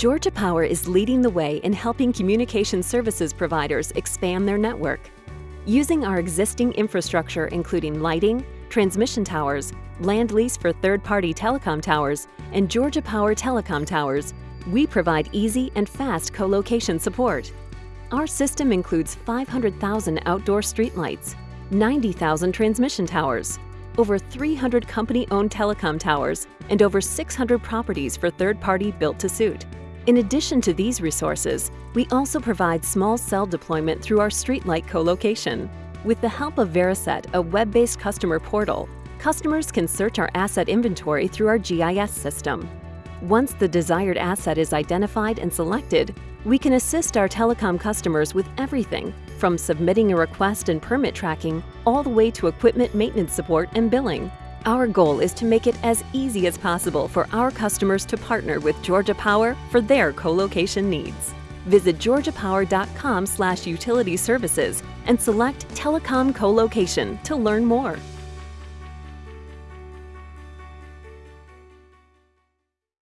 Georgia Power is leading the way in helping communication services providers expand their network. Using our existing infrastructure including lighting, transmission towers, land lease for third-party telecom towers, and Georgia Power telecom towers, we provide easy and fast co-location support. Our system includes 500,000 outdoor streetlights, 90,000 transmission towers, over 300 company-owned telecom towers, and over 600 properties for third-party built-to-suit. In addition to these resources, we also provide small cell deployment through our streetlight co-location. With the help of Veriset, a web-based customer portal, customers can search our asset inventory through our GIS system. Once the desired asset is identified and selected, we can assist our telecom customers with everything from submitting a request and permit tracking all the way to equipment maintenance support and billing. Our goal is to make it as easy as possible for our customers to partner with Georgia Power for their co-location needs. Visit georgiapower.com slash utility services and select Telecom Co-location to learn more.